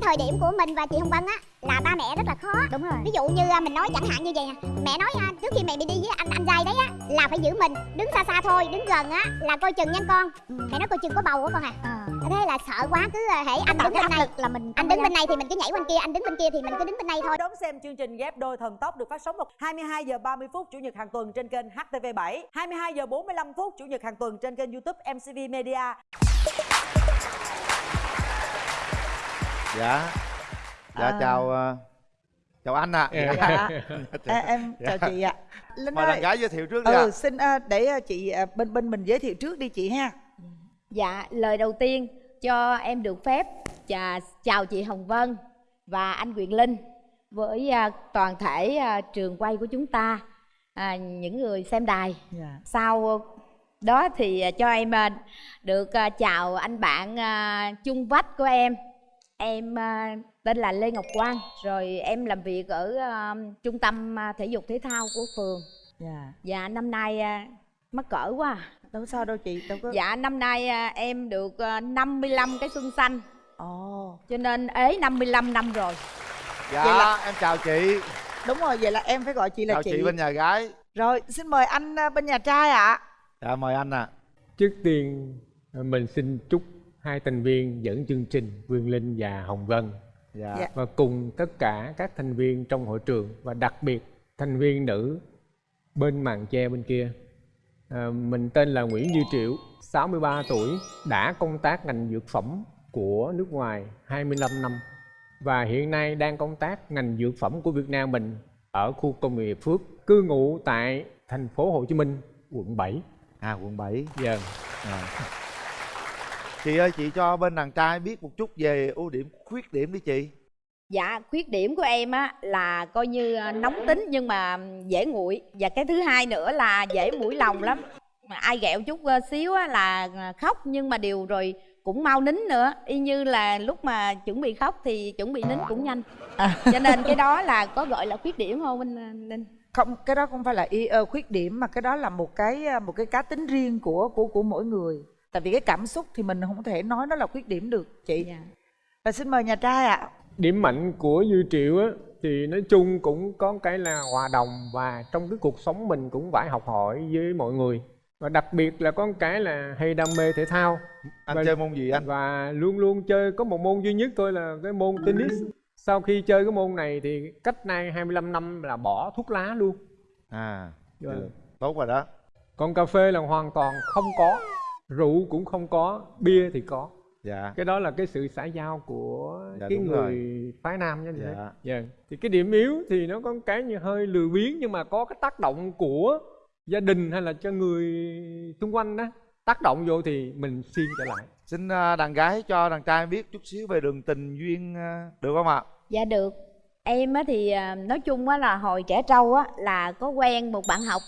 cái thời điểm của mình và chị Hồng Vân á là ba mẹ rất là khó đúng rồi ví dụ như à, mình nói chẳng hạn như vậy nè mẹ nói à, trước khi mẹ bị đi với anh anh trai đấy á là phải giữ mình đứng xa xa thôi đứng gần á là coi chừng nha con ừ. mẹ nói coi chừng có bầu á con à à. thế là sợ quá cứ à, hễ anh đứng bên này là mình anh đứng bên này thì mình cứ nhảy bên kia anh đứng bên kia thì mình cứ đứng bên này thôi Đón xem chương trình ghép đôi thần tốc được phát sóng vào 22 giờ 30 phút chủ nhật hàng tuần trên kênh HTV7, 22 giờ 45 phút chủ nhật hàng tuần trên kênh YouTube MCV Media. Dạ. Dạ À. chào ờ, chào anh ạ. Dạ. dạ. À, em chào Dạ. chị ạ. Linh mời ơi. gái giới thiệu trước đi ạ. Ừ xin à, để à, chị à, bên bên mình giới thiệu trước đi chị ha. Dạ lời đầu tiên cho em được phép chà, chào chị Hồng Vân và anh Quyền Linh với à, toàn thể à, trường quay của chúng ta. À, những người xem đài. Dạ. Sau đó thì à, cho em à, được à, chào anh bạn à, chung vách của em em à, tên là Lê Ngọc Quang rồi em làm việc ở à, trung tâm à, thể dục thể thao của phường. Dạ. Dạ năm nay à, mắc cỡ quá à. đâu sao đâu chị đâu có dạ năm nay à, em được à, 55 cái xuân xanh. Ồ. Cho nên ế 55 năm rồi. Dạ vậy là- em chào chị. Đúng rồi vậy là em phải gọi chị là chào chị. bên nhà gái. Rồi xin mời anh à, bên nhà trai ạ. Dạ mời anh ạ. Trước tiên mình xin chúc hai thành viên dẫn chương trình Quyền Linh và Hồng Vân dạ, Dạ. và cùng tất cả các thành viên trong hội trường và đặc biệt thành viên nữ bên màn che bên kia. À, mình tên là Nguyễn Như Triệu, 63 tuổi, đã công tác ngành dược phẩm của nước ngoài 25 năm và hiện nay đang công tác ngành dược phẩm của Việt Nam mình ở khu công nghiệp Phước, cư ngụ tại thành phố Hồ Chí Minh, quận 7. à quận 7 Dạ. à. Chị ơi chị cho bên đàn trai biết một chút về ưu điểm khuyết điểm đi chị. Dạ khuyết điểm của em á là coi như à, nóng tính nhưng mà dễ nguội. Và cái thứ hai nữa là dễ mũi lòng lắm. Mà ai ghẹo chút à, xíu á là à, khóc. Nhưng mà điều rồi cũng mau nín nữa. Y như là lúc mà chuẩn bị khóc thì chuẩn bị nín cũng nhanh. Cho nên cái đó là có gọi là khuyết điểm không anh à, linh? Không cái đó không phải là y ờ, khuyết điểm mà cái đó là một cái à, một cái cá tính riêng của của của mỗi người tại vì cái cảm xúc thì mình không thể nói nó là khuyết điểm được chị. Dạ. Và xin mời nhà trai ạ. Điểm mạnh của Dư Triệu á thì nói chung cũng có cái là hòa đồng và trong cái cuộc sống mình cũng phải học hỏi với mọi người. Và đặc biệt là có cái là hay đam mê thể thao. Anh Vâng. chơi môn gì anh? và luôn luôn chơi có một môn duy nhất thôi là cái môn tennis. Sau khi chơi cái môn này thì cách nay 25 năm là bỏ thuốc lá luôn. À Vâng. được. tốt rồi đó. Còn cà phê là hoàn toàn không có rượu cũng không có bia thì có. Dạ. Cái đó là cái sự xã giao của Dạ, cái người rồi. phái nam nha anh Dạ. dạ. thì cái điểm yếu thì nó có cái như hơi lười biếng nhưng mà có cái tác động của gia đình hay là cho người xung quanh đó. Tác động vô thì mình xiên trở lại. Xin à, đàn gái cho đàn trai biết chút xíu về đường tình duyên à, được không ạ? Dạ được. Em á thì à, nói chung á là hồi trẻ trâu á là có quen một bạn học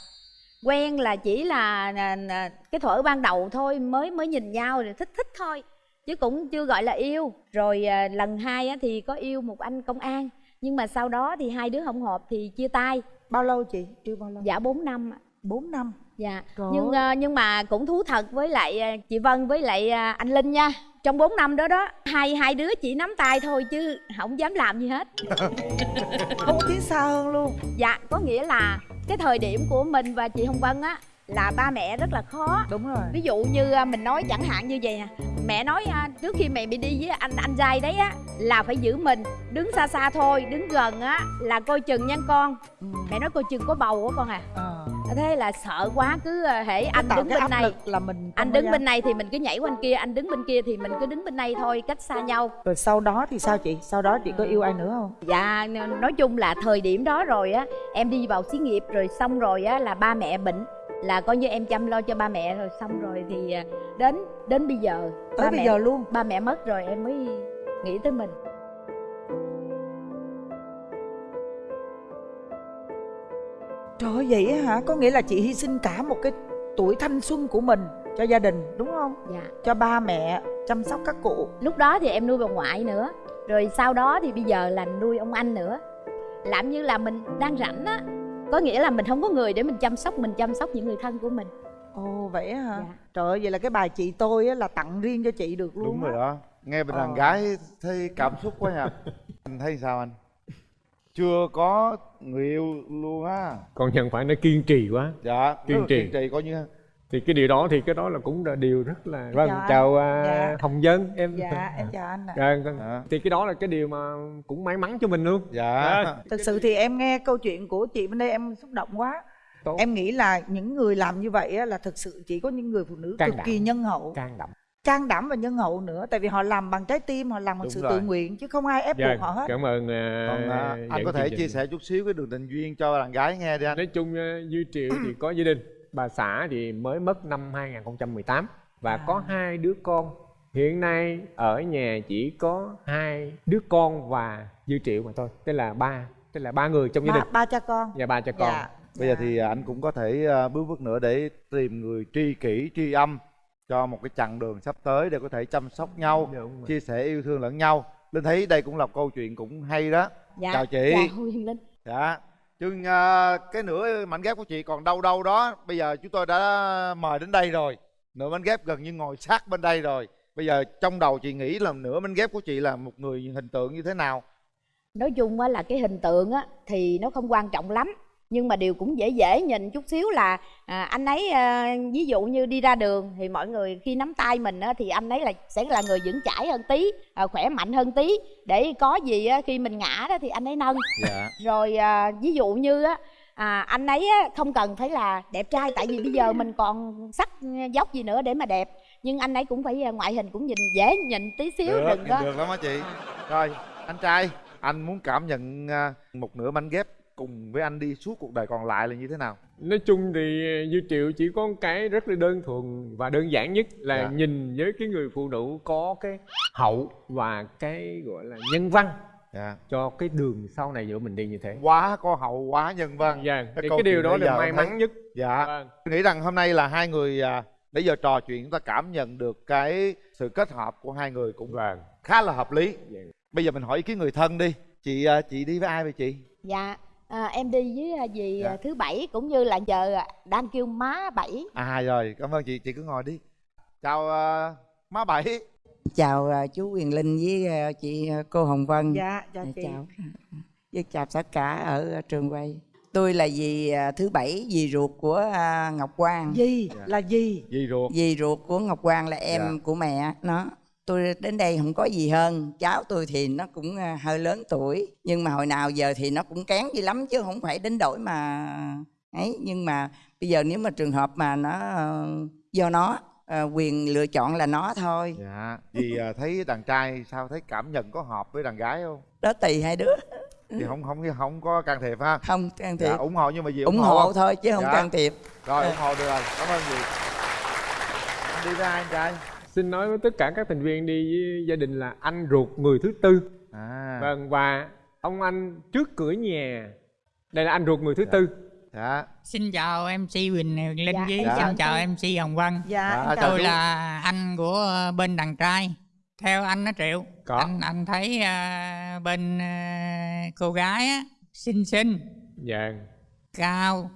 Quen là chỉ là, là, là cái thuở ban đầu thôi mới mới nhìn nhau rồi thích thích thôi Chứ cũng chưa gọi là yêu. Rồi à, lần hai á thì có yêu một anh công an Nhưng mà sau đó thì hai đứa không hợp thì chia tay. Bao lâu chị? Yêu bao lâu. Dạ 4 năm ạ. 4 năm. Dạ. Trời nhưng à, nhưng mà cũng thú thật với lại à, chị Vân với lại à, anh Linh nha. Trong 4 năm đó đó hai hai đứa chỉ nắm tay thôi chứ không dám làm gì hết. Không có tiến xa hơn luôn. Dạ, có nghĩa là cái thời điểm của mình và chị Hồng Vân á là ba mẹ rất là khó. đúng rồi Ví dụ như à, mình nói chẳng hạn như vậy nè, mẹ nói à, trước khi mẹ bị đi với anh anh trai đấy á là phải giữ mình, đứng xa xa thôi, đứng gần á là coi chừng nha con. ừ. Mẹ nói coi chừng có bầu á con à. Ờ. Thế là sợ quá cứ à, hễ anh đứng bên này, là mình anh đứng bên này thì mình cứ nhảy qua bên kia, anh đứng bên kia thì mình cứ đứng bên này thôi, cách xa nhau. rồi sau đó thì sao chị sau đó chị có yêu ai nữa không Dạ nói chung là thời điểm đó rồi á Em đi vào xí nghiệp rồi xong rồi á là ba mẹ bệnh Là coi như em chăm lo cho ba mẹ rồi xong rồi thì à, đến đến bây giờ tới ba bây mẹ, giờ luôn? Ba mẹ mất rồi em mới nghĩ tới mình. Trời ơi vậy hả? Có nghĩa là chị hy sinh cả một cái tuổi thanh xuân của mình cho gia đình đúng không? Dạ. Cho ba mẹ chăm sóc các cụ. Lúc đó thì em nuôi bà ngoại nữa Rồi sau đó thì bây giờ là nuôi ông anh nữa. Làm như là mình đang rảnh á Có nghĩa là mình không có người để mình chăm sóc Mình chăm sóc những người thân của mình. Ồ vậy hả? Dạ. trời ơi vậy là cái bài chị tôi á là tặng riêng cho chị được luôn đúng rồi đó. Nghe bên đàn Ờ. gái thấy cảm xúc quá nha anh thấy sao anh? Chưa có người yêu luôn á. Còn nhận phải nó kiên trì quá. Dạ Kiên trì. kiên trì coi như thì cái điều đó thì cái đó là cũng là điều rất là vâng Chào chào à, Dạ. hồng dân em dạ em chào anh ạ Dạ, con- Dạ. thì cái đó là cái điều mà cũng may mắn cho mình luôn dạ Dạ. thực sự thì em nghe câu chuyện của chị bên đây em xúc động quá Tốt. em nghĩ là những người làm như vậy á, là thực sự chỉ có những người phụ nữ Can cực đảm. kỳ nhân hậu can đảm can đảm và nhân hậu nữa tại vì họ làm bằng trái tim họ làm bằng Đúng sự rồi. tự nguyện chứ không ai ép Dạ, buộc họ hết cảm ơn à, còn à, anh có thể chia sẻ chút xíu cái đường tình duyên cho đàn gái nghe đi anh nói chung à, Duy Triệu thì có gia đình bà xã thì mới mất năm 2018 và À. có hai đứa con. Hiện nay ở nhà chỉ có hai đứa con và Duy Triệu mà thôi tức là ba tức là ba người trong gia đình. ba cha con. Và ba cha con. Dạ. Bây giờ dạ. thì anh cũng có thể à, bước bước nữa để tìm người tri kỷ tri âm cho một cái chặng đường sắp tới để có thể chăm sóc nhau rồi. chia sẻ yêu thương lẫn nhau. Linh thấy đây cũng là câu chuyện cũng hay đó. Dạ. Chào chị. Dạ huyền linh. Dạ chừng à, cái nửa mảnh ghép của chị còn đâu đâu đó, bây giờ chúng tôi đã mời đến đây rồi. Nửa mảnh ghép gần như ngồi sát bên đây rồi. Bây giờ trong đầu chị nghĩ là nửa mảnh ghép của chị là một người hình tượng như thế nào? Nói chung á là cái hình tượng á thì nó không quan trọng lắm nhưng mà điều cũng dễ dễ nhìn chút xíu là à, anh ấy à, ví dụ như đi ra đường thì mọi người khi nắm tay mình á, thì anh ấy là sẽ là người vững chãi hơn tí à, khỏe mạnh hơn tí. Để có gì á, khi mình ngã đó thì anh ấy nâng. Dạ. Rồi à, ví dụ như á à, anh ấy á, không cần phải là đẹp trai tại vì bây giờ mình còn sắc dốc gì nữa để mà đẹp. Nhưng anh ấy cũng phải à, ngoại hình cũng nhìn dễ nhìn tí xíu được, đừng có được lắm á chị. Rồi anh trai anh muốn cảm nhận à, một nửa mảnh ghép cùng với anh đi suốt cuộc đời còn lại là như thế nào? Nói chung thì Duy Triệu chỉ có một cái rất là đơn thuần và đơn giản nhất là Dạ. nhìn với cái người phụ nữ có cái hậu và cái gọi là nhân văn dạ. cho cái đường sau này giữa mình đi như thế. Quá có hậu quá nhân văn. Dạ Cái thì cái điều đó là may thấy- mắn nhất. Dạ. Vâng. Tôi nghĩ rằng hôm nay là hai người à, nãy giờ trò chuyện chúng ta cảm nhận được cái sự kết hợp của hai người cũng vâng. khá là hợp lý. Dạ. bây giờ mình hỏi ý kiến người thân đi. Chị à, chị đi với ai vậy chị? Dạ à, em đi với à, dì Dạ. à, thứ bảy cũng như là giờ à, đang kêu má bảy. À rồi. Cảm ơn chị. Chị cứ ngồi đi. Chào à, má bảy. Chào à, chú Quyền Linh với à, chị à, cô Hồng Vân. Dạ chào Dạ, chị. chào. Với chào tất cả ở trường quay. Tôi là dì thứ bảy dì ruột của Ngọc Quang. Gì Dạ. là gì dì ruột. Dì ruột của Ngọc Quang là em Dạ. của mẹ nó tôi đến đây không có gì hơn. Cháu tôi thì nó cũng à, hơi lớn tuổi. Nhưng mà hồi nào giờ thì nó cũng kén dữ lắm chứ không phải đến đổi mà ấy. Nhưng mà bây giờ nếu mà trường hợp mà nó ờ, do nó ờ, quyền lựa chọn là nó thôi. Dạ. Dì à, thấy đàn trai sao? Thấy cảm nhận có hợp với đàn gái không? Đó tùy hai đứa. Thì không không không có can thiệp ha. Không can thiệp. dạ, ủng hộ nhưng mà dì ủng hộ không? thôi chứ không Dạ. can thiệp. Rồi ủng hộ được rồi. Cảm ơn anh đi ai anh trai xin nói với tất cả các thành viên đi với gia đình là anh ruột người thứ tư à vâng và ông anh trước cửa nhà đây là anh ruột người thứ tư dạ Xin chào MC Quỳnh Linh Dạ, với chào xin chào MC Hồng Vân. dạ Dạ, Tôi là anh của bên đàn trai. Theo anh nó Triệu. Có. Anh anh thấy ờ, bên ờ, cô gái á xinh xinh, dạ cao,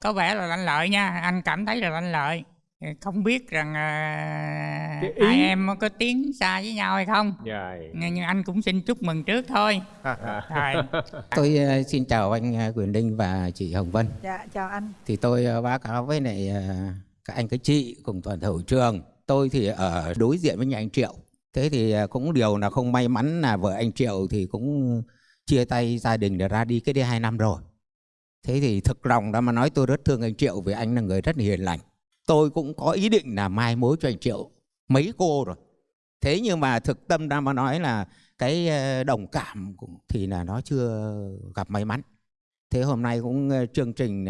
có vẻ là lanh lợi nha. Anh cảm thấy là lanh lợi. Không biết rằng Cái ý- hai em có tiến xa với nhau hay không. dạ Nhưng anh cũng xin chúc mừng trước thôi. Tôi ờ, xin chào anh ờ, Quyền Linh và chị Hồng Vân. dạ chào anh Thì tôi ờ, báo cáo với lại ờ, các anh các chị cùng toàn thể hội trường. Tôi thì ở đối diện với nhà anh Triệu. Thế thì cũng điều là không may mắn là vợ anh Triệu thì cũng chia tay gia đình để ra đi cái đây hai năm rồi. Thế thì thực lòng đã mà nói tôi rất thương anh Triệu vì anh là người rất hiền lành. Tôi cũng có ý định là mai mối cho anh Triệu mấy cô rồi. Thế nhưng mà thực tâm ra mà nói là cái ờ, đồng cảm thì là nó chưa gặp may mắn. Thế hôm nay cũng ờ, chương trình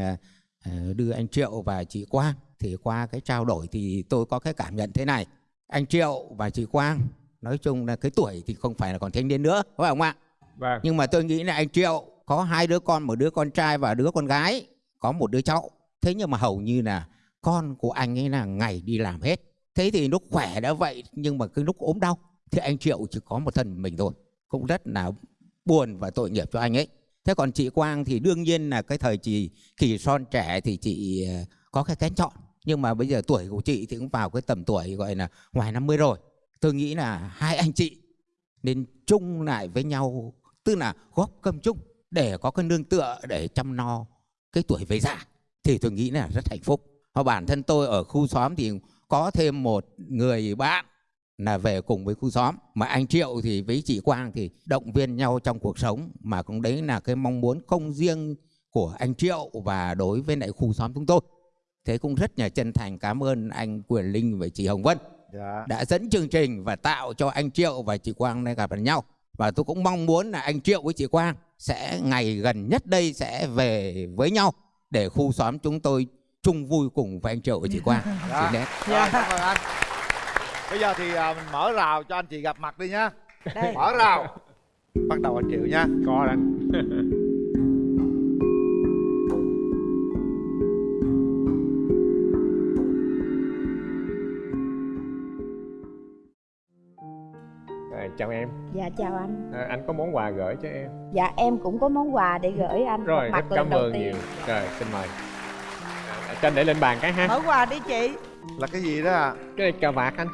ờ, đưa anh Triệu và chị Quang thì qua cái trao đổi thì tôi có cái cảm nhận thế này. Anh Triệu và chị Quang nói chung là cái tuổi thì không phải là còn thanh niên nữa, phải không ạ? vâng Nhưng mà tôi nghĩ là anh Triệu có hai đứa con, một đứa con trai và đứa con gái, có một đứa cháu. Thế nhưng mà hầu như là con của anh ấy là ngày đi làm hết. Thế thì lúc khỏe đã vậy, nhưng mà cái lúc ốm đau, thì anh Triệu chỉ có một thân mình thôi. Cũng rất là buồn và tội nghiệp cho anh ấy. Thế còn chị Quang thì đương nhiên là cái thời chị kỳ son trẻ thì chị ờ, có cái kén chọn. Nhưng mà bây giờ tuổi của chị thì cũng vào cái tầm tuổi gọi là ngoài 50 rồi. tôi nghĩ là hai anh chị nên chung lại với nhau, tức là góp cơm chung để có cái nương tựa để chăm no cái tuổi về già, thì tôi nghĩ là rất hạnh phúc và bản thân tôi ở khu xóm thì có thêm một người bạn là về cùng với khu xóm. Mà anh Triệu thì với chị Quang thì động viên nhau trong cuộc sống. Mà cũng đấy là cái mong muốn không riêng của anh Triệu và đối với lại khu xóm chúng tôi. Thế cũng rất là chân thành cảm ơn anh Quyền Linh và chị Hồng Vân dạ. đã dẫn chương trình và tạo cho anh Triệu và chị Quang đây gặp nhau. Và tôi cũng mong muốn là anh Triệu với chị Quang sẽ ngày gần nhất đây sẽ về với nhau để khu xóm chúng tôi chung vui cùng với anh Triệu và chị Quang. Dạ. Xin hết. Rồi, cảm ơn anh bây giờ thì à, mình mở rào cho anh chị gặp mặt đi nha Đây. mở rào. Bắt đầu anh Triệu nha có anh chào em. Dạ chào anh. À, anh có món quà gửi cho em. Dạ em cũng có món quà để gửi anh. Rồi rất mặt lần cảm ơn nhiều. Rồi xin mời cho anh để lên bàn cái ha. Mở quà đi chị. Là cái gì đó à, cái này cà vạt anh.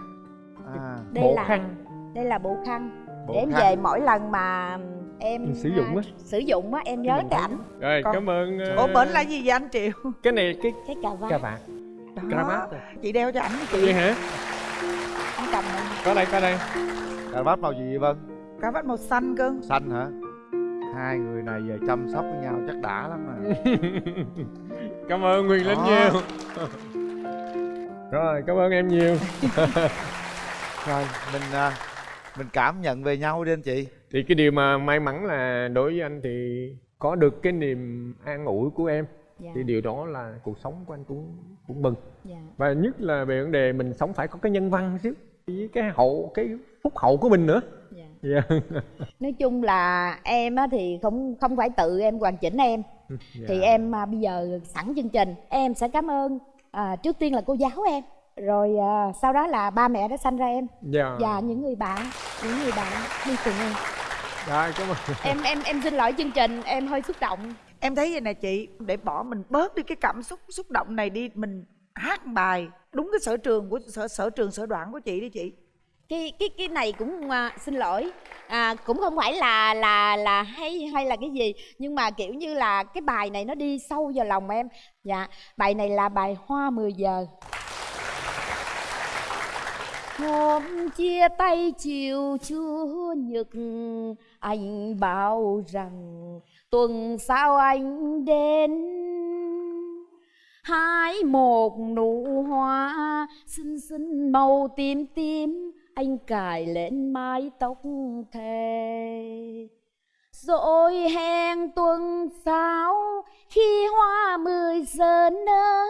À. Đây bộ là khăn. đây là bộ khăn. Bộ để em khăn. về mỗi lần mà em Sử dụng á. à, sử dụng á em nhớ cái ảnh. rồi Con- cảm ơn ờ, ủa bển là gì vậy anh triệu cái này cái cái cà vạt. cà vạt. Đó. Cravat chị đeo cho ảnh đi vậy chị hả? Anh cầm này. có đây có đây. Cà vạt màu gì vậy Vân? Cà vạt màu xanh cơ. Xanh hả? Hai người này giờ chăm sóc với nhau chắc đã lắm nè cảm ơn Quyền Linh nhiều. Rồi cảm ơn em nhiều. Rồi mình à, mình cảm nhận về nhau đi anh chị. Thì cái điều mà may mắn là đối với anh thì có được cái niềm an ủi của em. Dạ. Thì điều đó là cuộc sống của anh cũng cũng mừng. Dạ. Và nhất là về vấn đề mình sống phải có cái nhân văn chứ với cái hậu cái phúc hậu của mình nữa. Dạ. Dạ. Nói chung là em á thì không không phải tự em hoàn chỉnh em thì Dạ. em à, bây giờ sẵn chương trình. Em sẽ cảm ơn à, trước tiên là cô giáo em. Rồi à, sau đó là ba mẹ đã sanh ra em. Dạ. Và những người bạn những người bạn đi cùng em. Rồi, cảm ơn. Em em em xin lỗi chương trình em hơi xúc động. Em thấy vậy nè chị để bỏ mình bớt đi cái cảm xúc xúc động này đi mình hát bài đúng cái sở trường của sở sở trường sở đoạn của chị đi chị cái cái cái này cũng à, xin lỗi. À, cũng không phải là là là hay hay là cái gì nhưng mà kiểu như là cái bài này nó đi sâu vào lòng em. Dạ bài này là bài hoa 10 giờ. Hôm chia tay chiều chưa nhật anh bảo rằng tuần sau anh đến. Hái một nụ hoa xinh xinh màu tím tím anh cài lên mái tóc thề. Rồi hẹn tuần sau khi hoa mười giờ nở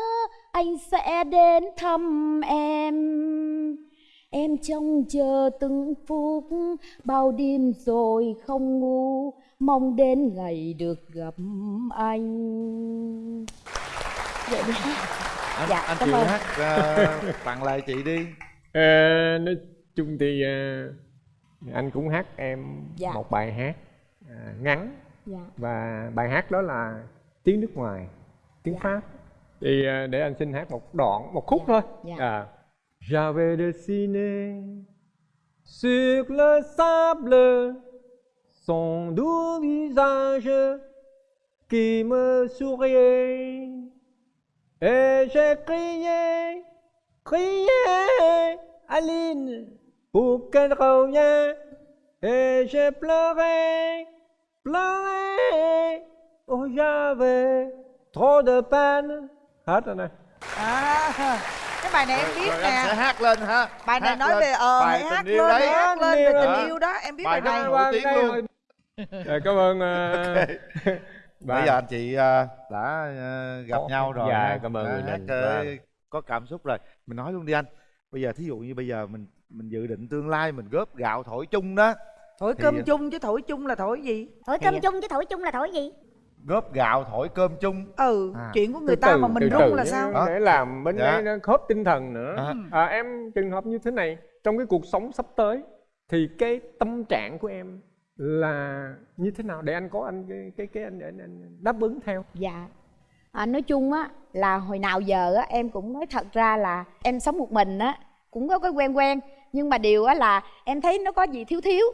anh sẽ đến thăm em. Em trông chờ từng phút bao đêm rồi không ngủ mong đến ngày được gặp anh. Vậy đi anh, Dạ, anh cảm chịu ơn. hát à, tặng lại chị đi. Ờ, nói chung thì ờ, anh cũng hát em Dạ. một bài hát à, ngắn dạ và bài hát đó là tiếng nước ngoài tiếng Dạ. pháp thì ờ, để anh xin hát một đoạn một khúc Dạ. thôi Dạ. à. J'avais dessiné sur le sable son doux visage qui me souriait et j'ai crié crié Aline pour qu'elle revienne et j'ai pleuré pleuré. Oh j'avais trop de peine. Hết rồi này à cái bài này em biết rồi em sẽ nè hát lên ha. Bài này Hát nói lên. về ờ bài hát tình yêu lên đấy. hát lên về tình yêu đó. em biết Bài bài này. nổi tiếng luôn. Rồi, cảm ơn uh, bây giờ anh chị à, đã à, gặp Ồ, nhau rồi dạ, cảm ơn Quyền hát, Vâng. có cảm xúc rồi. Mình nói luôn đi anh. Bây giờ thí dụ như bây giờ mình mình dự định tương lai mình góp gạo thổi chung đó. Thổi Thì- cơm chung chứ thổi chung là thổi gì? Thổi cơm chung chứ thổi chung là thổi gì? Góp gạo thổi cơm chung. Ừ À. chuyện của người từ ta từ, mà mình từ rung từ là sao? Đó. để làm bên Dạ. đây nó khớp tinh thần nữa. À. à, em trường hợp như thế này trong cái cuộc sống sắp tới thì cái tâm trạng của em là như thế nào? Để anh có anh cái cái cái anh, anh, anh đáp ứng theo. Dạ. À, nói chung á là hồi nào giờ á em cũng nói thật ra là em sống một mình á cũng có cái quen quen nhưng mà điều á là em thấy nó có gì thiếu thiếu.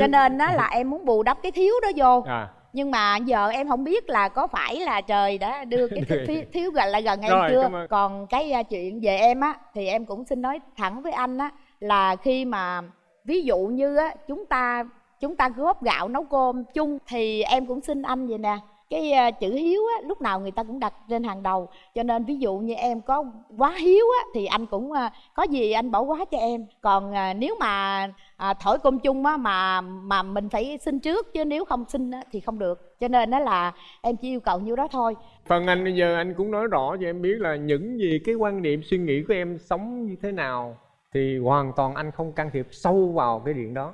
Cho nên á là em muốn bù đắp cái thiếu đó vô. À. Nhưng mà giờ em không biết là có phải là trời đã đưa cái thiếu, thiếu, gần lại gần em Rồi, chưa. còn cái à, chuyện về em á thì em cũng xin nói thẳng với anh á là khi mà ví dụ như á chúng ta chúng ta góp gạo nấu cơm chung thì em cũng xin anh vậy nè cái chữ hiếu á lúc nào người ta cũng đặt trên hàng đầu. Cho nên ví dụ như em có quá hiếu á thì anh cũng có gì anh bỏ quá cho em. Còn à, nếu mà à, thổi cơm chung á mà mà mình phải xin trước chứ nếu không xin á, thì không được. Cho nên đó là em chỉ yêu cầu nhiêu đó thôi. Phần anh bây giờ anh cũng nói rõ cho em biết là những gì cái quan niệm suy nghĩ của em sống như thế nào thì hoàn toàn anh không can thiệp sâu vào cái chuyện đó.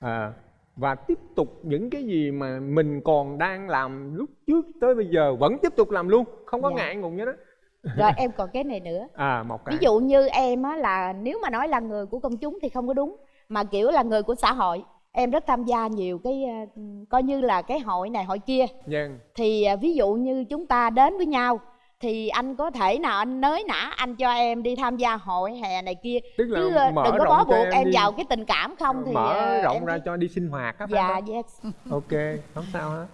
À, và tiếp tục những cái gì mà mình còn đang làm lúc trước tới bây giờ vẫn tiếp tục làm luôn không có Dạ. ngại ngùng như đó rồi em còn cái này nữa à một cái ví dụ như em á là nếu mà nói là người của công chúng thì không có đúng mà kiểu là người của xã hội em rất tham gia nhiều cái ờ, coi như là cái hội này hội kia Vâng. thì à, ví dụ như chúng ta đến với nhau thì anh có thể nào anh nới nã anh cho em đi tham gia hội hè này kia? Tức là chứ ờ, mở đừng có bó buộc em em, đi. vào cái tình cảm không thì mở ờ, rộng em ra cho đi sinh hoạt á phải dạ không? yes. Ok không sao hết.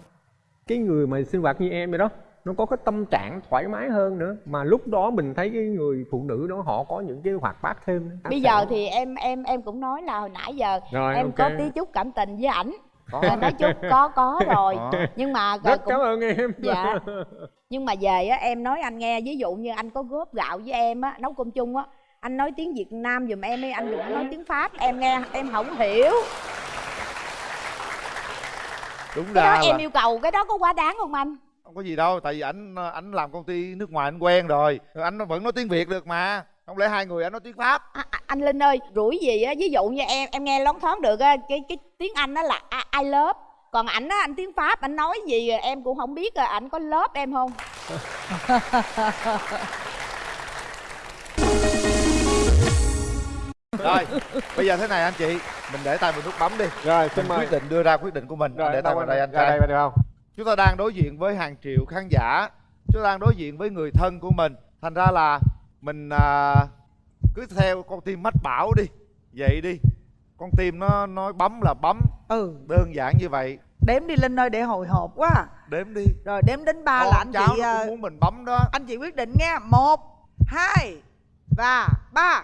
Cái người mà sinh hoạt như em vậy đó nó có cái tâm trạng thoải mái hơn nữa. Mà lúc đó mình thấy cái người phụ nữ đó họ có những cái hoạt bát thêm bây giờ thì em em em cũng nói là hồi nãy giờ Rồi, em ok. có tí chút cảm tình với ảnh Có. Ờ, nói chung có có rồi. Có. nhưng mà rất cũng- cảm ơn em. Dạ. nhưng mà về á em nói anh nghe ví dụ như anh có góp gạo với em á nấu cơm chung á anh nói tiếng việt nam giùm em đi anh đừng nói tiếng pháp. Em nghe em không hiểu. Đúng cái ra đó em là yêu cầu cái đó có quá đáng không anh? Không có gì đâu tại vì ảnh ảnh làm công ty nước ngoài anh quen rồi. Anh vẫn nói tiếng việt được mà. Không lẽ hai người anh nói tiếng pháp? À, à, anh linh ơi rủi gì á ví dụ như em em nghe lón thoáng được á cái cái tiếng anh đó là I, love. Còn ảnh á anh tiếng pháp anh nói gì em cũng không biết ảnh có lớp em không? Rồi bây giờ thế này anh chị mình để tay vào nút bấm đi. Rồi xin mình mời. quyết định đưa ra quyết định của mình. Rồi để tay vào đây anh ra trai đây được không? Chúng ta đang đối diện với hàng triệu khán giả. Chúng ta đang đối diện với người thân của mình. Thành ra là mình à, cứ theo con tim mách bảo đi. Vậy đi con tim nó nói bấm là bấm. Ừ. Đơn giản như vậy. Đếm đi linh ơi để hồi hộp quá. À. đếm đi. Rồi đếm đến ba là anh cháu chị nó ờ, cũng muốn mình bấm đó. anh chị quyết định nghe một hai và ba.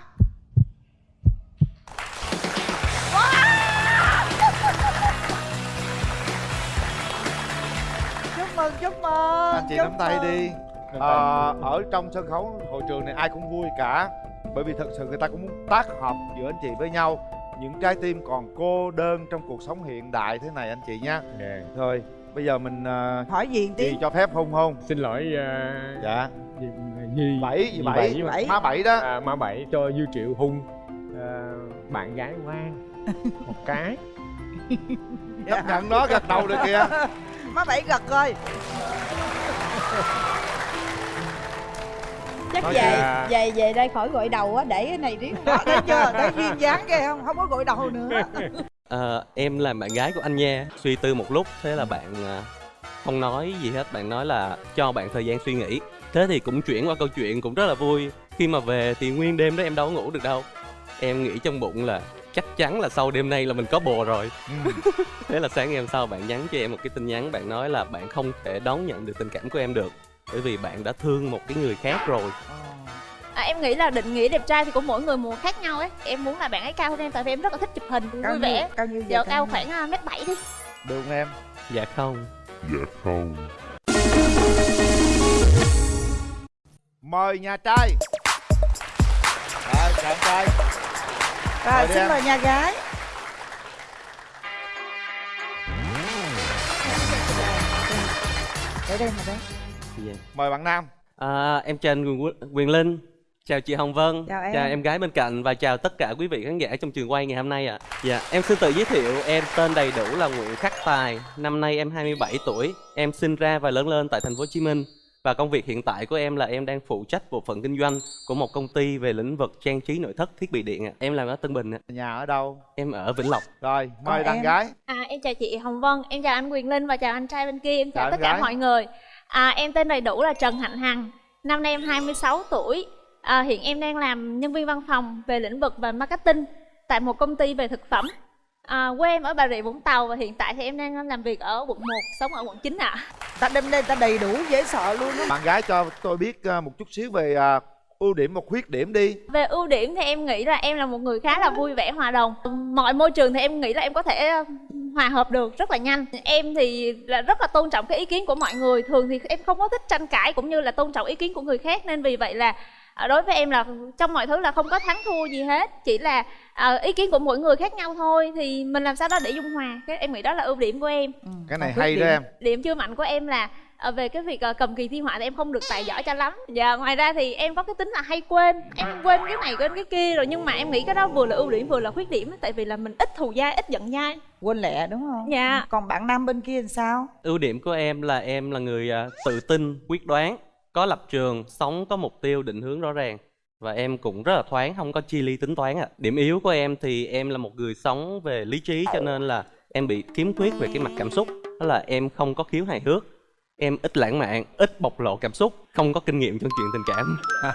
Chúc mừng chúc mừng anh chị nắm tay đi. Ờ, ở trong sân khấu hội trường này ai cũng vui cả. Bởi vì thật sự người ta cũng muốn tác hợp giữa anh chị với nhau những trái tim còn cô đơn trong cuộc sống hiện đại thế này anh chị nha thôi bây giờ mình uh, hỏi gì tí cho phép hôn không? Xin lỗi uh, dạ. gì, gì bảy gì bảy. má bảy đó. À, má bảy cho dư triệu hung. À, bạn gái ngoan một cái. Chấp nhận nó gật đầu được kìa. Má bảy gật rồi chắc Nói về về về đây khỏi gội đầu á để cái này riết đó thấy chưa? Thấy duyên dáng ghê không? Không có gội đầu nữa. Ờ, em là bạn gái của anh nha. Suy tư một lúc thế là bạn à, không nói gì hết. Bạn nói là cho bạn thời gian suy nghĩ. Thế thì cũng chuyển qua câu chuyện cũng rất là vui. Khi mà về thì nguyên đêm đó em đâu có ngủ được đâu. Em nghĩ trong bụng là chắc chắn là sau đêm nay là mình có bồ rồi. Ừ. thế là sáng ngày hôm sau bạn nhắn cho em một cái tin nhắn. Bạn nói là bạn không thể đón nhận được tình cảm của em được bởi vì bạn đã thương một cái người khác rồi. À, em nghĩ là định nghĩa đẹp trai thì của mỗi người một khác nhau ấy. Em muốn là bạn ấy cao hơn em tại vì em rất là thích chụp hình cao vui vẻ. Cao nhiêu giờ cao khoảng à, mét bảy đi. Được không em? Dạ không. Mời nhà trai. Rồi chào trai. Rồi xin em. mời nhà gái. Để đây mà đây dạ. mời bạn nam À, em chào anh Quyền, Quyền Linh, chào chị Hồng Vân, Chào em. chào em gái bên cạnh và chào tất cả quý vị khán giả trong trường quay ngày hôm nay ạ. Dạ, em xin tự giới thiệu, em tên đầy đủ là Nguyễn Khắc Tài, năm nay em 27 tuổi, em sinh ra và lớn lên tại thành phố Hồ Chí Minh. Và công việc hiện tại của em là em đang phụ trách bộ phận kinh doanh của một công ty về lĩnh vực trang trí nội thất thiết bị điện ạ. Em làm ở Tân Bình ạ. nhà ở đâu Em ở Vĩnh Lộc. rồi mời đàn gái à, em chào chị Hồng Vân em chào anh Quyền Linh và chào anh trai bên kia em chào, Chào tất cả gái. mọi người à, em tên đầy đủ là Trần Hạnh Hằng năm nay em 26 tuổi. À, hiện em đang làm nhân viên văn phòng về lĩnh vực về marketing tại một công ty về thực phẩm. À, quê em ở bà rịa vũng tàu và hiện tại thì em đang làm việc ở quận 1 sống ở quận 9 ạ. Ta đem đây ta đầy đủ dễ sợ luôn á. Bạn gái cho tôi biết à, một chút xíu về à, ưu điểm và khuyết điểm đi. Về ưu điểm thì em nghĩ là em là một người khá là vui vẻ hòa đồng. Mọi môi trường thì em nghĩ là em có thể ờ, hòa hợp được rất là nhanh. Em thì là rất là tôn trọng cái ý kiến của mọi người. Thường thì em không có thích tranh cãi cũng như là tôn trọng ý kiến của người khác. Nên vì vậy là à, đối với em là trong mọi thứ là không có thắng thua gì hết. Chỉ là à, ý kiến của mỗi người khác nhau thôi. Thì mình làm sao đó để dung hòa. Cái em nghĩ đó là ưu điểm của em. Cái này hay khuyết đó điểm? em. Điểm chưa mạnh của em là ờ, về cái việc ờ, cầm kỳ thi họa thì em không được tài giỏi cho lắm. Và ngoài ra thì em có cái tính là hay quên. Em quên cái này quên cái kia rồi nhưng mà em nghĩ cái đó vừa là ưu điểm vừa là khuyết điểm á, tại vì là mình ít thù dai ít giận dai. Quên lẹ đúng không? Dạ. còn bạn nam bên kia thì sao? Ưu điểm của em là em là người à, tự tin quyết đoán có lập trường sống có mục tiêu định hướng rõ ràng. Và em cũng rất là thoáng không có chi ly tính toán ạ. Điểm yếu của em thì em là một người sống về lý trí cho nên là em bị khiếm khuyết về cái mặt cảm xúc. Đó là em không có khiếu hài hước em ít lãng mạn ít bộc lộ cảm xúc không có kinh nghiệm trong chuyện tình cảm.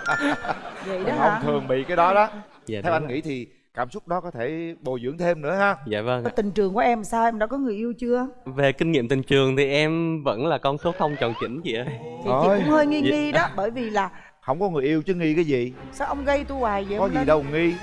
Vậy đó Đàn hả? ông thường bị cái đó đó. Dạ, theo anh rồi. nghĩ thì cảm xúc đó có thể bồi dưỡng thêm nữa ha. Dạ vâng ạ. tình trường của em sao? Em đã có người yêu chưa? Về kinh nghiệm tình trường thì em vẫn là con số không tròn chỉnh chị ơi. Thì chị Ôi. cũng hơi nghi Dạ. nghi đó bởi vì là không có người yêu chứ nghi cái gì. Sao ông gây tôi hoài vậy có gì đâu nghi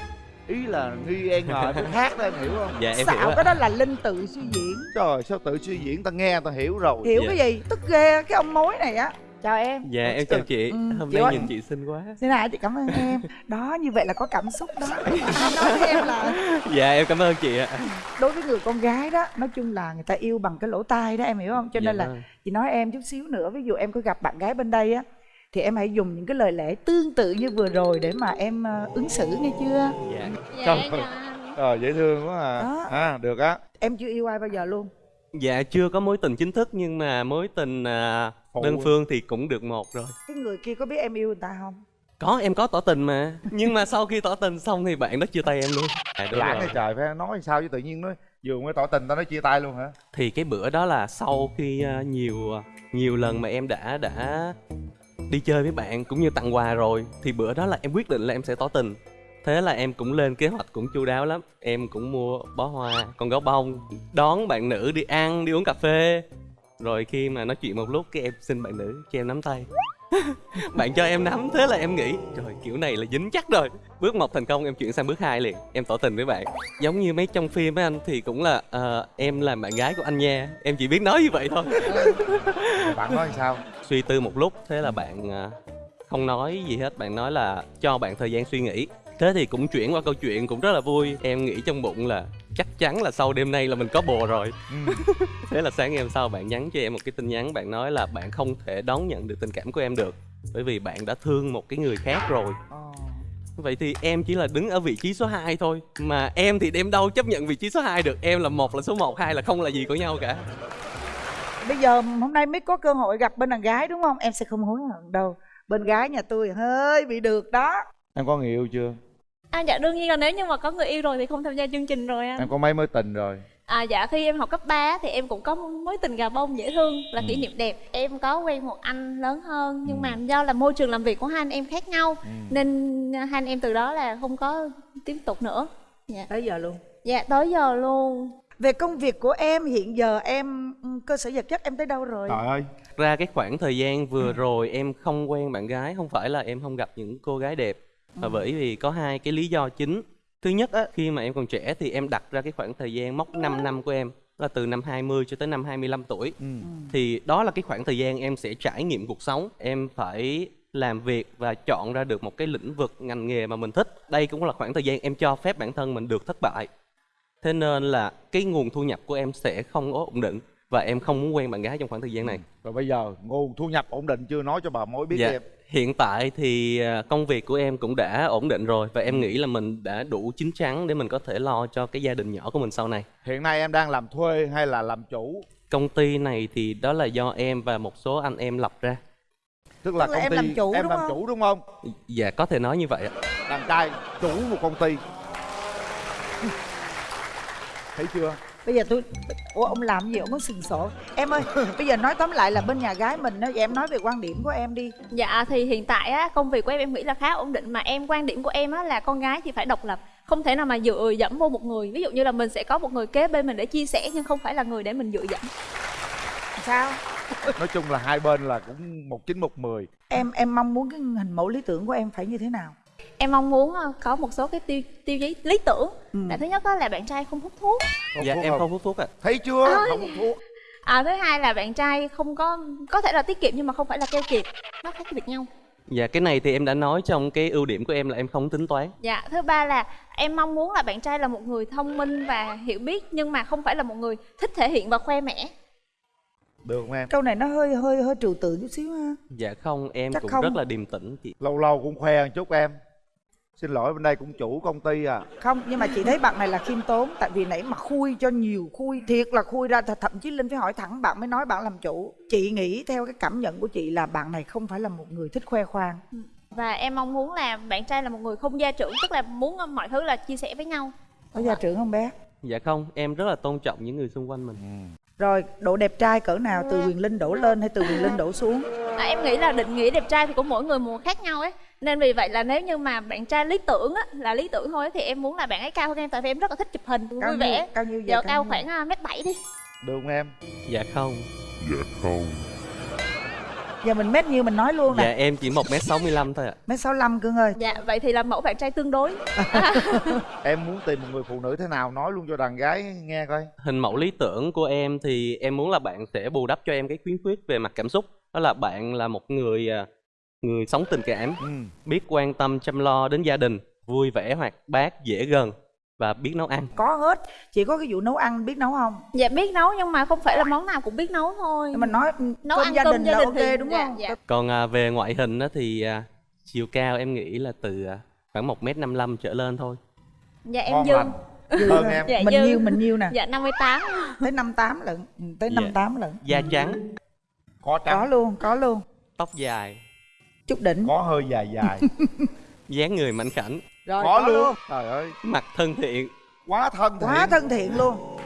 ý là nghi e ngờ cái khác đó em hiểu không? Dạ em hiểu xạo ạ. cái đó là linh tự suy diễn. Trời sao tự suy diễn? Ta nghe ta hiểu rồi. Hiểu Dạ. cái gì? Tức ghê cái ông mối này á. Chào em. Dạ em chào chị. Ừ, hôm chị nay ơi. nhìn chị xinh quá. Thế nào chị cảm ơn em. Đó như vậy là có cảm xúc đó. Ai nói với em là dạ em cảm ơn chị ạ. Đối với người con gái đó nói chung là người ta yêu bằng cái lỗ tai đó em hiểu không? Cho Dạ nên là vâng. chị nói em chút xíu nữa. Ví dụ em có gặp bạn gái bên đây á thì em hãy dùng những cái lời lẽ tương tự như vừa rồi để mà em ờ, ứng xử nghe chưa dạ ơi. ờ dễ thương quá à Đó. à được á em chưa yêu ai bao giờ luôn Dạ chưa có mối tình chính thức nhưng mà mối tình à, đơn phương thì cũng được một rồi. cái người kia có biết em yêu người ta không Có em có tỏ tình mà. Nhưng mà sau khi tỏ tình xong thì bạn đó chia tay em luôn. À, đúng lãng hay trời phải nói sao chứ tự nhiên nó vừa mới tỏ tình ta nói chia tay luôn hả Thì cái bữa đó là sau khi à, nhiều à, nhiều lần mà em đã đã đi chơi với bạn cũng như tặng quà rồi thì bữa đó là em quyết định là em sẽ tỏ tình. Thế là em cũng lên kế hoạch cũng chu đáo lắm. Em cũng mua bó hoa, con gấu bông, đón bạn nữ đi ăn, đi uống cà phê. Rồi khi mà nói chuyện một lúc cái em xin bạn nữ cho em nắm tay. bạn cho em nắm thế là em nghĩ trời kiểu này là dính chắc rồi. Bước một thành công em chuyển sang bước hai liền. Em tỏ tình với bạn. Giống như mấy trong phim với anh thì cũng là ờ, em là bạn gái của anh nha. Em chỉ biết nói như vậy thôi. Bạn nói sao? Suy tư một lúc thế là bạn à, không nói gì hết. Bạn nói là cho bạn thời gian suy nghĩ thế thì cũng chuyển qua câu chuyện cũng rất là vui. Em nghĩ trong bụng là chắc chắn là sau đêm nay là mình có bồ rồi. Ừ. thế là sáng ngày hôm sau bạn nhắn cho em một cái tin nhắn bạn nói là bạn không thể đón nhận được tình cảm của em được bởi vì bạn đã thương một cái người khác rồi. Ờ. vậy thì em chỉ là đứng ở vị trí số 2 thôi mà em thì đem đâu chấp nhận vị trí số 2 được? Em là một là số 1 hai là không là gì của nhau cả. Bây giờ hôm nay mới có cơ hội gặp bên đàn gái đúng không? Em sẽ không hối hận đâu. Bên gái nhà tôi hơi bị được đó. Em có người yêu chưa À dạ đương nhiên là nếu như mà có người yêu rồi thì không tham gia chương trình rồi anh. em có mấy mối tình rồi À dạ khi em học cấp 3 thì em cũng có mối tình gà bông dễ thương là kỷ niệm đẹp. Em có quen một anh lớn hơn nhưng Ừ. mà do là môi trường làm việc của hai anh em khác nhau ừ. nên hai anh em từ đó là không có tiếp tục nữa. Dạ. tới giờ luôn Dạ tới giờ luôn. về công việc của em hiện giờ em ừ, cơ sở vật chất em tới đâu rồi trời ơi ra cái khoảng thời gian vừa rồi em không quen bạn gái không phải là em không gặp những cô gái đẹp mà bởi vì có hai cái lý do chính. Thứ nhất á khi mà em còn trẻ thì em đặt ra cái khoảng thời gian mốc 5 năm của em là từ năm 20 cho tới năm 25 tuổi. Ừ. thì đó là cái khoảng thời gian em sẽ trải nghiệm cuộc sống. Em phải làm việc và chọn ra được một cái lĩnh vực ngành nghề mà mình thích. Đây cũng là khoảng thời gian em cho phép bản thân mình được thất bại. Thế nên là cái nguồn thu nhập của em sẽ không có ổn định và em không muốn quen bạn gái trong khoảng thời gian này. Rồi bây giờ nguồn thu nhập ổn định chưa? Nói cho bà mối biết dạ. em hiện tại thì à, công việc của em cũng đã ổn định rồi và em nghĩ là mình đã đủ chín chắn để mình có thể lo cho cái gia đình nhỏ của mình sau này. Hiện nay em đang làm thuê hay là làm chủ? Công ty này thì đó là do em và một số anh em lập ra. Tức là Tức là công em ty làm chủ em đúng làm không? chủ đúng không? Dạ có thể nói như vậy ạ. Đàn trai chủ một công ty. Thấy chưa bây giờ tôi ủa ông làm gì? Ông có sừng sổ. Em ơi bây giờ nói tóm lại là bên nhà gái mình đó em nói về quan điểm của em đi. Dạ thì hiện tại á công việc của em em nghĩ là khá ổn định. Mà em quan điểm của em á là con gái thì phải độc lập. Không thể nào mà dựa dẫm vô một người. Ví dụ như là mình sẽ có một người kế bên mình để chia sẻ nhưng không phải là người để mình dựa dẫm. Sao? Nói chung là hai bên là cũng một chín một mười. Em em mong muốn cái hình mẫu lý tưởng của em phải như thế nào em mong muốn ờ, có một số cái tiêu tiêu chí lý tưởng. Ừ. là thứ nhất đó là bạn trai không hút thuốc. Dạ em không hút thuốc ạ. Thấy chưa? Ôi. không hút thuốc. À thứ hai là bạn trai không có có thể là tiết kiệm nhưng mà không phải là keo kiệt. Nó khác biệt nhau. Dạ cái này thì em đã nói trong cái ưu điểm của em là em không tính toán. Dạ, thứ ba là em mong muốn là bạn trai là một người thông minh và hiểu biết nhưng mà không phải là một người thích thể hiện và khoe mẽ. được không em? Câu này nó hơi hơi hơi trừu tượng chút xíu ha. Dạ không em Chắc cũng không. rất là điềm tĩnh chị. Lâu lâu cũng khoe một chút em xin lỗi bên đây cũng chủ công ty à. Không nhưng mà chị thấy bạn này là khiêm tốn tại vì nãy mà khui cho nhiều khui thiệt là khui ra th- thậm chí linh phải hỏi thẳng bạn mới nói bạn làm chủ. Chị nghĩ theo cái cảm nhận của chị là bạn này không phải là một người thích khoe khoang. Và em mong muốn là bạn trai là một người không gia trưởng, tức là muốn mọi thứ là chia sẻ với nhau. có gia trưởng không bé? Dạ không em rất là tôn trọng những người xung quanh mình. Rồi độ đẹp trai cỡ nào? Từ quyền linh đổ lên hay từ quyền linh đổ xuống? À, em nghĩ là định nghĩa đẹp trai thì của mỗi người một khác nhau ấy. Nên vì vậy là nếu như mà bạn trai lý tưởng á, là lý tưởng thôi thì em muốn là bạn ấy cao hơn em tại vì em rất là thích chụp hình Cao vui vẻ. cao nhiêu vậy? Dạ Cao cao nhiêu? khoảng à, mét bảy đi. được không em dạ không giờ mình mét nhiêu mình nói luôn dạ nè em chỉ một m sáu mươi lăm thôi ạ mét sáu lăm cưng ơi Dạ vậy thì là mẫu bạn trai tương đối. em muốn tìm một người phụ nữ thế nào nói luôn cho đàn gái nghe coi hình mẫu lý tưởng của em thì em muốn là bạn sẽ bù đắp cho em cái khiếm khuyết về mặt cảm xúc đó là bạn là một người à, người sống tình cảm ừ. biết quan tâm chăm lo đến gia đình vui vẻ hoạt bát dễ gần và biết nấu ăn. Có hết. Chỉ có cái vụ nấu ăn biết nấu không? Dạ biết nấu nhưng mà không phải là món nào cũng biết nấu thôi. mình nói nấu cơm ăn gia cơm đình gia là đình ok thì- đúng dạ, không? Dạ. còn à, về ngoại hình thì à, chiều cao em nghĩ là từ à, khoảng một m năm trở lên thôi. Dạ em Ngon Dương. hơn em. Dạ mình Dương. nhiêu mình nhiêu nè. Dạ 58. tới năm tám lận. Ừ, tới Dạ. năm tám lận. Da trắng. Có có trắng luôn có luôn. Tóc dài chút đỉnh. Có hơi dài dài. Dáng người mảnh khảnh. Rồi có luôn. trời ơi. Mặt thân thiện. Quá thân thiện. Quá thân thiện luôn.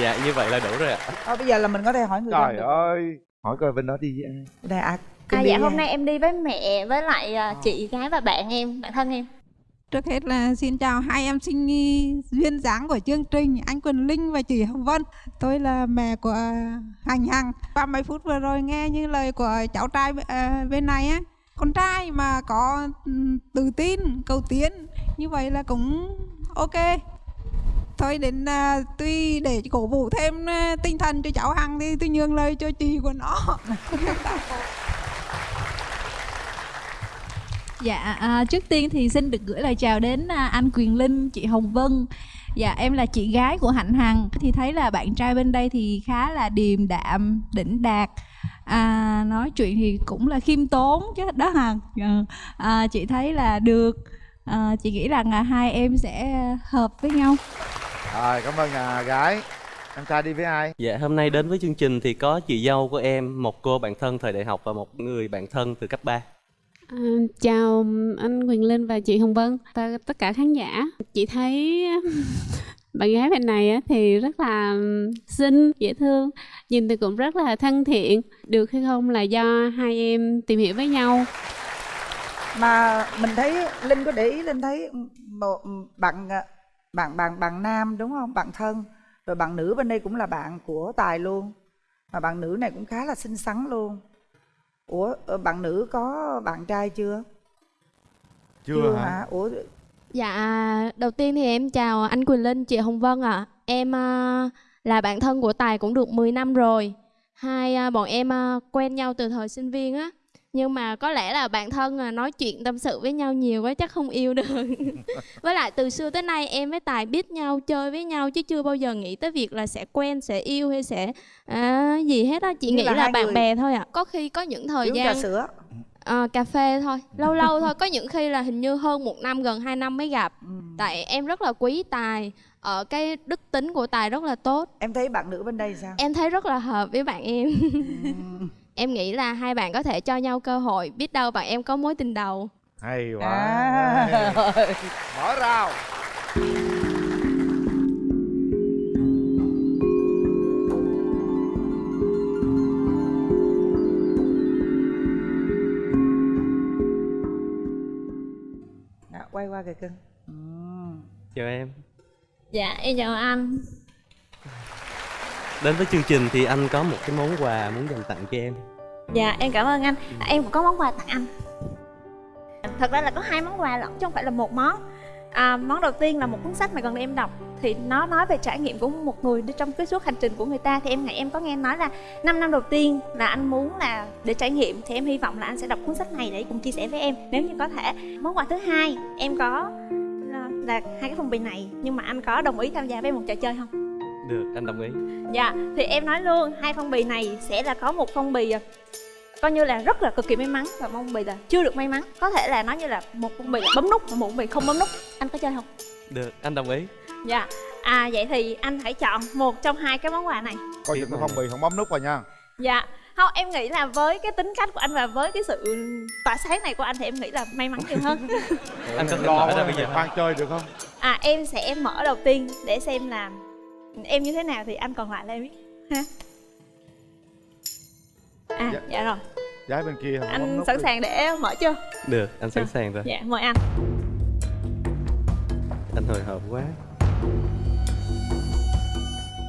Dạ như vậy là đủ rồi ạ. Thôi bây giờ là mình có thể hỏi người trời ơi. Hỏi coi bên đó đi với ai. Đây à, À dạ hôm nay em đi với mẹ với lại à, chị gái và bạn em, bạn thân em. Trước hết là xin chào hai em sinh nghi duyên dáng của chương trình anh Quỳnh Linh và chị Hồng Vân. Tôi là mẹ của à, Hành Hằng. 30 phút vừa rồi nghe như lời của cháu trai à, bên này á, con trai mà có ừ, tự tin, cầu tiến như vậy là cũng ok. Thôi đến uh, tuy để cổ vũ thêm tinh thần cho cháu Hằng thì tôi nhường lời cho chị của nó. Dạ, à, trước tiên thì xin được gửi lời chào đến à, anh Quyền Linh, chị Hồng Vân. Dạ, em là chị gái của Hạnh Hằng. Thì thấy là bạn trai bên đây thì khá là điềm đạm, đỉnh đạt. À, nói chuyện thì cũng là khiêm tốn chứ đó Hằng. Ờ, À, chị thấy là được. À, chị nghĩ rằng là hai em sẽ hợp với nhau. rồi cảm ơn nhà gái em trai đi với ai dạ hôm nay đến với chương trình thì có chị dâu của em một cô bạn thân thời đại học và một người bạn thân từ cấp 3 À, chào anh Quyền Linh và chị Hồng Vân và tất cả khán giả. Chị thấy bạn gái bên này á thì rất là xinh, dễ thương, nhìn thì cũng rất là thân thiện. Được hay không là do hai em tìm hiểu với nhau. mà mình thấy linh có để ý linh thấy một bạn ờ, bạn bạn bạn nam đúng không bạn thân rồi bạn nữ bên đây cũng là bạn của tài luôn mà bạn nữ này cũng khá là xinh xắn luôn ủa ờ, bạn nữ có bạn trai chưa chưa, hả ủa Dạ, đầu tiên thì em chào anh Quỳnh Linh, chị Hồng Vân ạ. Em à, là bạn thân của Tài cũng được 10 năm rồi. Hai à, bọn em à, quen nhau từ thời sinh viên á. Nhưng mà có lẽ là bạn thân à, nói chuyện tâm sự với nhau nhiều quá chắc không yêu được. với lại từ xưa tới nay em với Tài biết nhau, chơi với nhau chứ chưa bao giờ nghĩ tới việc là sẽ quen, sẽ yêu hay sẽ à, gì hết á. Chị Như nghĩ là là, hai bạn người- bè thôi ạ. Có khi có những thời uống gian trà sữa Ờ, cà phê thôi lâu lâu thôi có những khi là hình như hơn một năm gần 2 năm mới gặp tại em rất là quý tài ở cái đức tính của tài rất là tốt. Em thấy bạn nữ bên đây sao? Em thấy rất là hợp với bạn em. Em nghĩ là hai bạn có thể cho nhau cơ hội biết đâu bạn em có mối tình đầu. Hay quá. À. hay. mở rào. Quay qua kìa cưng. Ừ. chào em Dạ em chào anh. Đến với chương trình thì anh có một cái món quà muốn dành tặng cho em. Dạ em cảm ơn anh. À, Em cũng có món quà tặng anh. Thật ra là có hai món quà lận chứ không phải là một món. À, Món đầu tiên là một cuốn sách mà gần đây em đọc. Thì nó nói về trải nghiệm của một người đi trong cái suốt hành trình của người ta. Thì em nghĩ em có nghe nói là 5 năm đầu tiên là anh muốn là để trải nghiệm. Thì em hy vọng là anh sẽ đọc cuốn sách này để cùng chia sẻ với em. Nếu như có thể Món quà thứ hai em có là, hai cái phong bì này Nhưng mà anh có đồng ý tham gia với một trò chơi không? được anh đồng ý Dạ, thì em nói luôn, hai phong bì này sẽ là có một phong bì à, coi như là rất là cực kỳ may mắn và phong bì là chưa được may mắn. Có thể là nó như là một phong bì là bấm nút và một phong bì không bấm nút. Anh có chơi không? được anh đồng ý Dạ. À vậy thì anh hãy chọn một trong hai cái món quà này. coi chừng cái phong bì không bấm nút vào nha Dạ. Không, em nghĩ là với cái tính cách của anh và với cái sự tỏa sáng này của anh thì em nghĩ là may mắn nhiều hơn. anh có thể lo ra bây giờ khoan chơi được không À em sẽ mở đầu tiên để xem là em như thế nào thì anh còn lại là em biết ha. À Dạ. dạ rồi. gái bên kia không Anh sẵn đi. sàng để mở chưa? được anh sẵn sàng rồi Dạ, mời anh. anh hồi hộp quá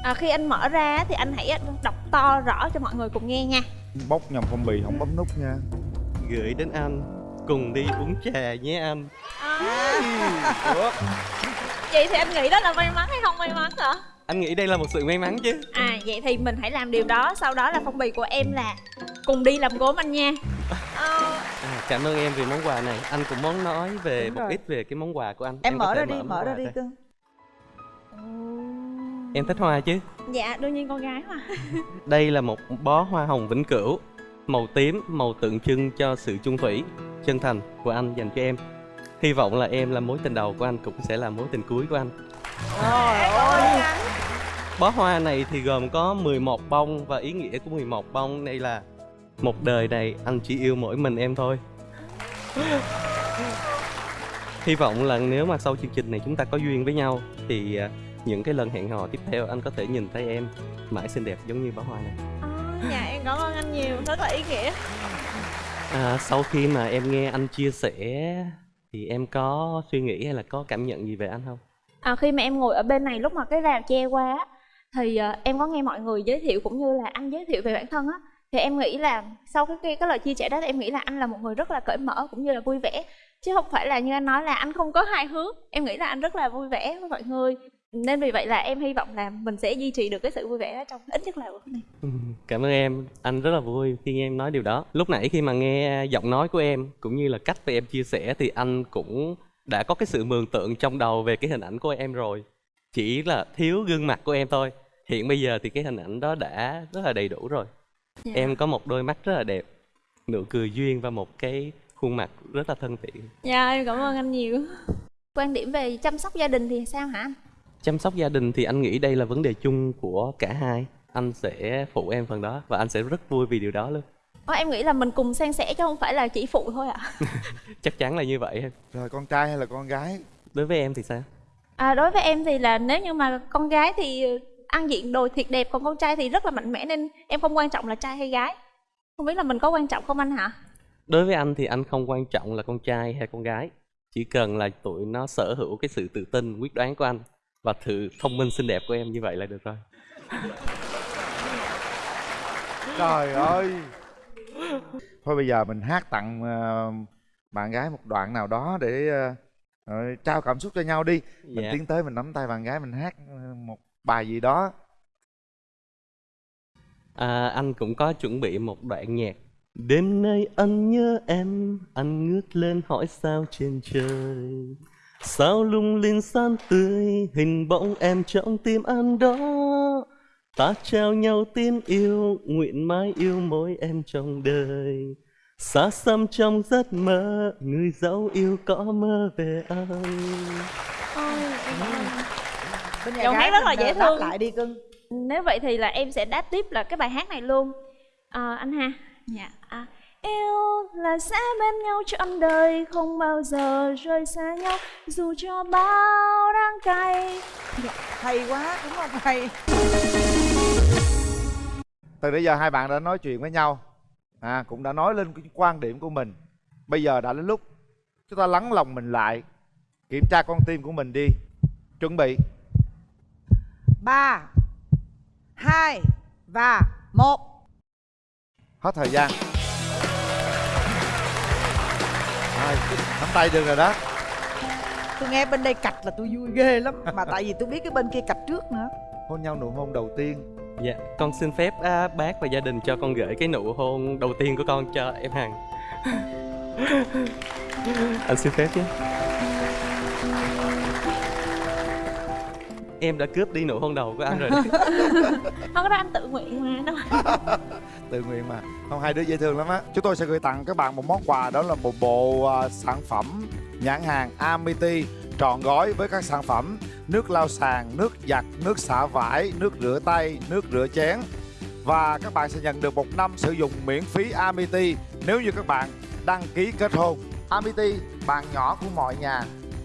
À, khi anh mở ra thì anh hãy đọc to rõ cho mọi người cùng nghe nha. bóc nhầm phong bì không bấm nút nha. Gửi đến anh. Cùng đi uống trà nhé anh. Được Vậy thì anh nghĩ đó là may mắn hay không may mắn hả? anh nghĩ đây là một sự may mắn chứ. À vậy thì mình hãy làm điều đó. Sau đó là phong bì của em là Cùng đi làm gốm anh nha. À, cảm ơn em vì món quà này. Anh cũng muốn nói về Đúng một rồi. ít về cái món quà của anh. Em có mở ra đi mở ra đi cưng em thích hoa chứ? Dạ đương nhiên con gái mà. Đây là một bó hoa hồng vĩnh cửu màu tím màu tượng trưng cho sự chung thủy chân thành của anh dành cho em. Hy vọng là em là mối tình đầu của anh cũng sẽ là mối tình cuối của anh. Trời ơi. Bó hoa này thì gồm có 11 bông và ý nghĩa của 11 bông. Đây là một đời này anh chỉ yêu mỗi mình em thôi. Hy vọng là nếu mà sau chương trình này chúng ta có duyên với nhau thì à, những cái lần hẹn hò tiếp theo anh có thể nhìn thấy em mãi xinh đẹp giống như bó hoa này. Dạ em cảm ơn anh nhiều Rất là ý nghĩa. À, sau khi mà em nghe anh chia sẻ thì em có suy nghĩ hay là có cảm nhận gì về anh không? à, Khi mà em ngồi ở bên này lúc mà cái rào che qua á, Thì à, em có nghe mọi người giới thiệu cũng như là anh giới thiệu về bản thân á. Thì em nghĩ là sau cái, cái, cái lời chia sẻ đó thì em nghĩ là anh là một người rất là cởi mở cũng như là vui vẻ. Chứ không phải là như anh nói là anh không có hài hước. Em nghĩ là anh rất là vui vẻ với mọi người Nên vì vậy là em hy vọng là mình sẽ duy trì được cái sự vui vẻ đó trong ít nhất là bữa này Ừ, Cảm ơn em, anh rất là vui khi nghe em nói điều đó. Lúc nãy khi mà nghe giọng nói của em cũng như là cách mà em chia sẻ thì anh cũng đã có cái sự mường tượng trong đầu về cái hình ảnh của em rồi. Chỉ là thiếu gương mặt của em thôi. Hiện bây giờ thì cái hình ảnh đó đã rất là đầy đủ rồi. Dạ. Em có một đôi mắt rất là đẹp, nụ cười duyên và một cái khuôn mặt rất là thân thiện. Dạ em cảm ơn anh nhiều Quan điểm về chăm sóc gia đình thì sao hả anh? Chăm sóc gia đình thì anh nghĩ đây là vấn đề chung của cả hai. Anh sẽ phụ em phần đó và anh sẽ rất vui vì điều đó luôn. Ờ, em nghĩ là mình cùng san sẻ chứ không phải là chỉ phụ thôi ạ Chắc chắn là như vậy. rồi con trai hay là con gái Đối với em thì sao? à, Đối với em thì là nếu như mà con gái thì ăn diện đồ thiệt đẹp Còn con trai thì rất là mạnh mẽ nên em không quan trọng là trai hay gái Không biết là mình có quan trọng không anh hả? Đối với anh thì anh không quan trọng là con trai hay con gái Chỉ cần là tụi nó sở hữu cái sự tự tin, quyết đoán của anh Và sự thông minh xinh đẹp của em như vậy là được rồi. Trời ơi. Thôi bây giờ mình hát tặng ờ, bạn gái một đoạn nào đó để ờ, ờ, trao cảm xúc cho nhau đi. Mình Dạ. tiến tới mình nắm tay bạn gái mình hát một bài gì đó. À, Anh cũng có chuẩn bị một đoạn nhạc. Đêm nay anh nhớ em Anh ngước lên hỏi sao trên trời Sao lung linh sáng tươi Hình bóng em trong tim anh đó. Ta trao nhau tin yêu Nguyện mãi yêu mỗi em trong đời. Xa xăm trong giấc mơ Người dấu yêu có mơ về anh. Bên nhà Giọng gái hát rất là dễ ờ, thương. lại đi cưng. Nếu vậy thì là em sẽ đáp tiếp là cái bài hát này luôn. À, Anh ha Dạ. À, Yêu là sẽ bên nhau trọn đời Không bao giờ rời xa nhau. Dù cho bao đắng cay. Dạ. hay quá đúng không? Hay. Từ nãy giờ hai bạn đã nói chuyện với nhau. À cũng đã nói lên cái quan điểm của mình. Bây giờ đã đến lúc chúng ta lắng lòng mình lại kiểm tra con tim của mình đi. Chuẩn bị. Ba hai và một. Hết thời gian Rồi, nắm tay được rồi đó tôi nghe bên đây cạch là tôi vui ghê lắm mà tại vì tôi biết cái bên kia cạch trước nữa hôn nhau nụ hôn đầu tiên Dạ, con xin phép à, bác và gia đình cho con gửi cái nụ hôn đầu tiên của con cho em Hằng. anh xin phép nhé. Em đã cướp đi nụ hôn đầu của anh rồi. đấy. không có đó anh tự nguyện mà đâu tự nguyện mà. Không hai đứa dễ thương lắm á. Chúng tôi sẽ gửi tặng các bạn một món quà đó là một bộ à, sản phẩm nhãn hàng Amity trọn gói với các sản phẩm nước lau sàn nước giặt nước xả vải nước rửa tay nước rửa chén. Và các bạn sẽ nhận được một năm sử dụng miễn phí Amity nếu như các bạn đăng ký kết hôn. Amity bạn nhỏ của mọi nhà.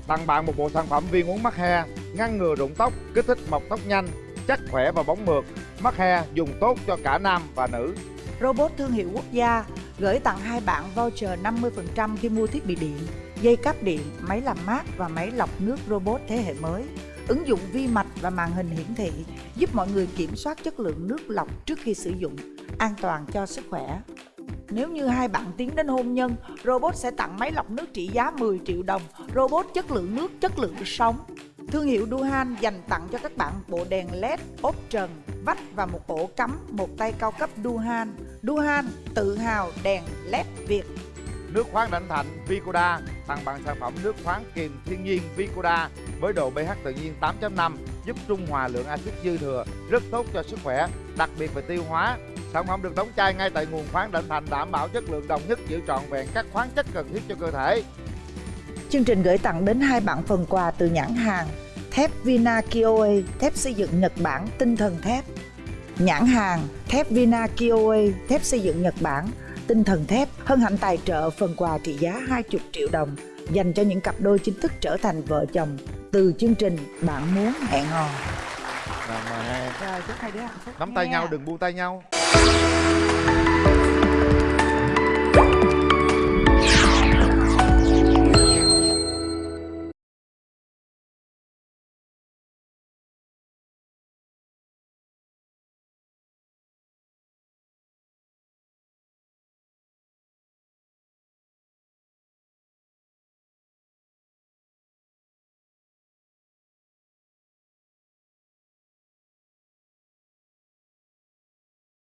Tặng bạn một bộ sản phẩm viên uống mắc he ngăn ngừa rụng tóc kích thích mọc tóc nhanh chắc khỏe và bóng mượt mắc he dùng tốt cho cả nam và nữ Robot thương hiệu quốc gia gửi tặng hai bạn voucher 50% khi mua thiết bị điện, dây cáp điện, máy làm mát và máy lọc nước robot thế hệ mới. Ứng dụng vi mạch và màn hình hiển thị giúp mọi người kiểm soát chất lượng nước lọc trước khi sử dụng, an toàn cho sức khỏe. Nếu như hai bạn tiến đến hôn nhân, robot sẽ tặng máy lọc nước trị giá 10 triệu đồng, robot chất lượng nước, chất lượng sống. Thương hiệu Duhan dành tặng cho các bạn bộ đèn LED, ốp trần, vách và một ổ cắm một tay cao cấp Duhan. Duhan tự hào đèn LED Việt. Nước khoáng Đảnh Thạnh Vicoda tặng bạn sản phẩm nước khoáng kiềm thiên nhiên Vicoda với độ pH tự nhiên 8.5 giúp trung hòa lượng axit dư thừa, rất tốt cho sức khỏe, đặc biệt về tiêu hóa. Sản phẩm được đóng chai ngay tại nguồn khoáng Đảnh Thạnh đảm bảo chất lượng đồng nhất giữ trọn vẹn các khoáng chất cần thiết cho cơ thể. Chương trình gửi tặng đến hai bạn phần quà từ nhãn hàng thép Vina Kioe, thép xây dựng Nhật Bản tinh thần thép. Nhãn hàng thép Vina Kioe, thép xây dựng Nhật Bản tinh thần thép hân hạnh tài trợ phần quà trị giá 20 triệu đồng dành cho những cặp đôi chính thức trở thành vợ chồng từ chương trình Bạn muốn hẹn hò. Rồi mời hai. Rồi chúc hai đứa hạnh phúc Nắm tay nha. nhau đừng buông tay nhau.